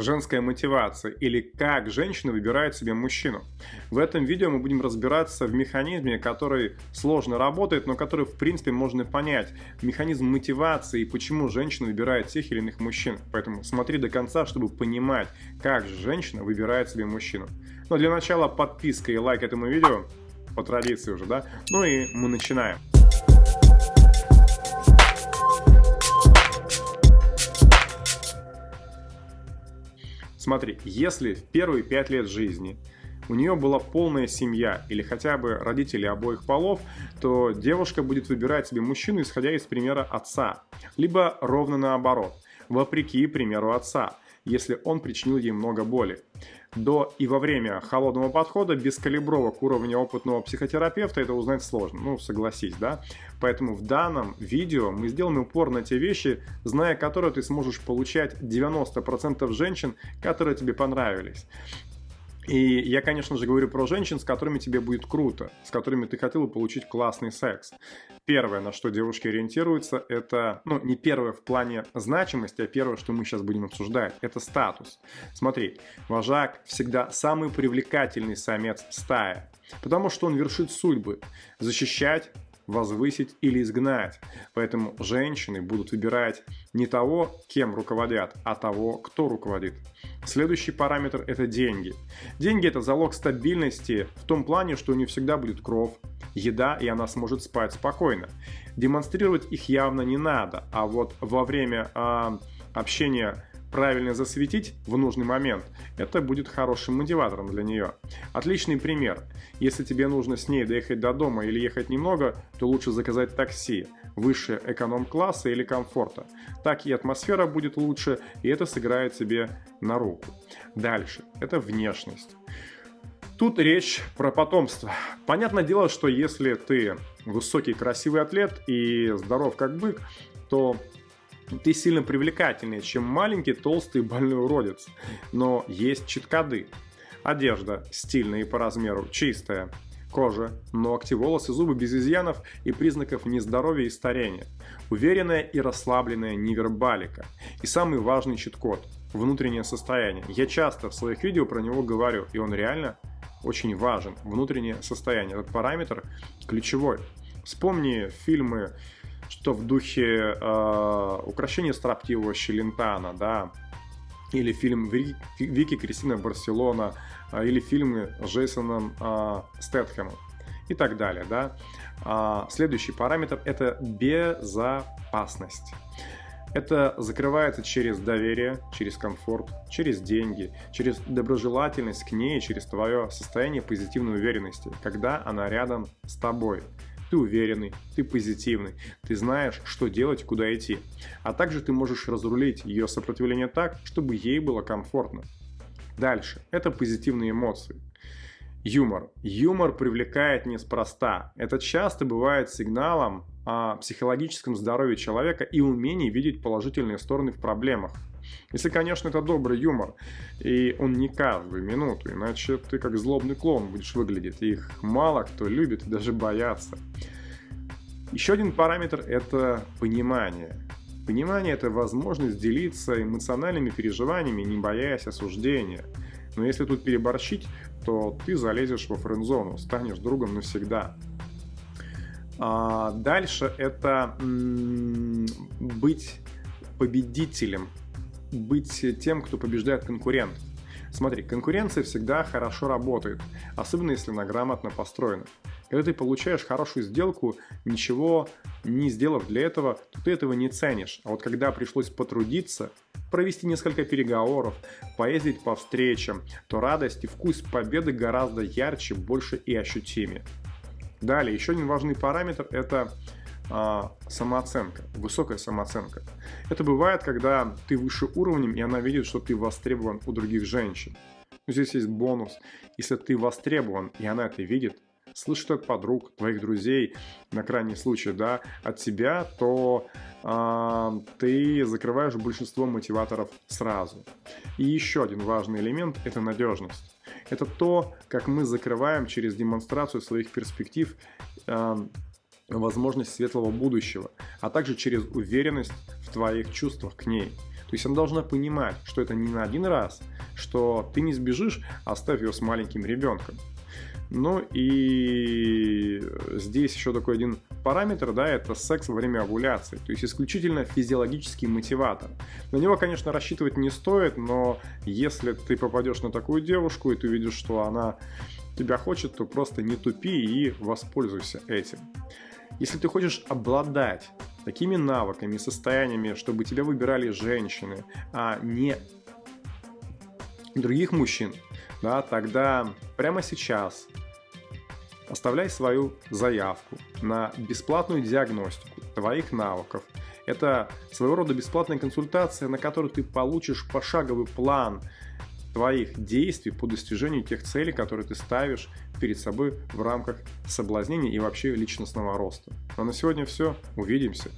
женская мотивация или как женщина выбирает себе мужчину. В этом видео мы будем разбираться в механизме, который сложно работает, но который в принципе можно понять. Механизм мотивации и почему женщина выбирает тех или иных мужчин. Поэтому смотри до конца, чтобы понимать, как же женщина выбирает себе мужчину. Но для начала подписка и лайк этому видео, по традиции уже, да? Ну и мы начинаем. Смотри, если в первые пять лет жизни у нее была полная семья или хотя бы родители обоих полов, то девушка будет выбирать себе мужчину, исходя из примера отца. Либо ровно наоборот, вопреки примеру отца, если он причинил ей много боли до и во время холодного подхода без калибровок уровня опытного психотерапевта это узнать сложно, ну согласись, да? Поэтому в данном видео мы сделаем упор на те вещи, зная которые ты сможешь получать 90% женщин, которые тебе понравились. И я, конечно же, говорю про женщин, с которыми тебе будет круто, с которыми ты хотел бы получить классный секс. Первое, на что девушки ориентируются, это, ну, не первое в плане значимости, а первое, что мы сейчас будем обсуждать, это статус. Смотри, вожак всегда самый привлекательный самец в стае, потому что он вершит судьбы. Защищать, возвысить или изгнать. Поэтому женщины будут выбирать не того, кем руководят, а того, кто руководит. Следующий параметр – это деньги. Деньги – это залог стабильности в том плане, что у нее всегда будет кров, еда, и она сможет спать спокойно. Демонстрировать их явно не надо, а вот во время э, общения правильно засветить в нужный момент, это будет хорошим мотиватором для нее. Отличный пример. Если тебе нужно с ней доехать до дома или ехать немного, то лучше заказать такси выше эконом-класса или комфорта. Так и атмосфера будет лучше, и это сыграет тебе на руку. Дальше. Это внешность. Тут речь про потомство. Понятное дело, что если ты высокий красивый атлет и здоров как бык, то ты сильно привлекательнее, чем маленький, толстый, больной уродец. Но есть читкады. Одежда стильная и по размеру, чистая. Кожа, ногти, волосы, зубы без изъянов и признаков нездоровья и старения. Уверенная и расслабленная невербалика. И самый важный чит-код – внутреннее состояние. Я часто в своих видео про него говорю, и он реально очень важен. Внутреннее состояние. Этот параметр ключевой. Вспомни фильмы что в духе э, украшения строптивого Челентана, да, или фильм Вики Кристина Барселона, э, или фильмы с Джейсоном э, Стэтхэмом и так далее, да. А, следующий параметр – это безопасность. Это закрывается через доверие, через комфорт, через деньги, через доброжелательность к ней, через твое состояние позитивной уверенности, когда она рядом с тобой. Ты уверенный, ты позитивный, ты знаешь, что делать, куда идти. А также ты можешь разрулить ее сопротивление так, чтобы ей было комфортно. Дальше. Это позитивные эмоции. Юмор. Юмор привлекает неспроста. Это часто бывает сигналом о психологическом здоровье человека и умении видеть положительные стороны в проблемах. Если, конечно, это добрый юмор, и он не каждую минуту, иначе ты как злобный клоун будешь выглядеть. Их мало кто любит и даже боятся. Еще один параметр – это понимание. Понимание – это возможность делиться эмоциональными переживаниями, не боясь осуждения. Но если тут переборщить, то ты залезешь во френд-зону, станешь другом навсегда. А дальше это быть победителем быть тем, кто побеждает конкурентов. Смотри, конкуренция всегда хорошо работает, особенно если она грамотно построена. Когда ты получаешь хорошую сделку, ничего не сделав для этого, то ты этого не ценишь. А вот когда пришлось потрудиться, провести несколько переговоров, поездить по встречам, то радость и вкус победы гораздо ярче, больше и ощутимее. Далее, еще один важный параметр – это а, самооценка, высокая самооценка. Это бывает, когда ты выше уровнем, и она видит, что ты востребован у других женщин. Но здесь есть бонус. Если ты востребован, и она это видит, слышит от подруг, твоих друзей, на крайний случай, да, от тебя, то э, ты закрываешь большинство мотиваторов сразу. И еще один важный элемент – это надежность. Это то, как мы закрываем через демонстрацию своих перспектив э, возможность светлого будущего, а также через уверенность в твоих чувствах к ней. То есть она должна понимать, что это не на один раз, что ты не сбежишь, оставив ее с маленьким ребенком. Ну и здесь еще такой один параметр, да, это секс во время овуляции, то есть исключительно физиологический мотиватор. На него, конечно, рассчитывать не стоит, но если ты попадешь на такую девушку и ты увидишь, что она тебя хочет, то просто не тупи и воспользуйся этим. Если ты хочешь обладать такими навыками состояниями, чтобы тебя выбирали женщины, а не других мужчин, да, тогда прямо сейчас оставляй свою заявку на бесплатную диагностику твоих навыков. Это своего рода бесплатная консультация, на которой ты получишь пошаговый план твоих действий по достижению тех целей, которые ты ставишь перед собой в рамках соблазнения и вообще личностного роста. Ну а на сегодня все. Увидимся.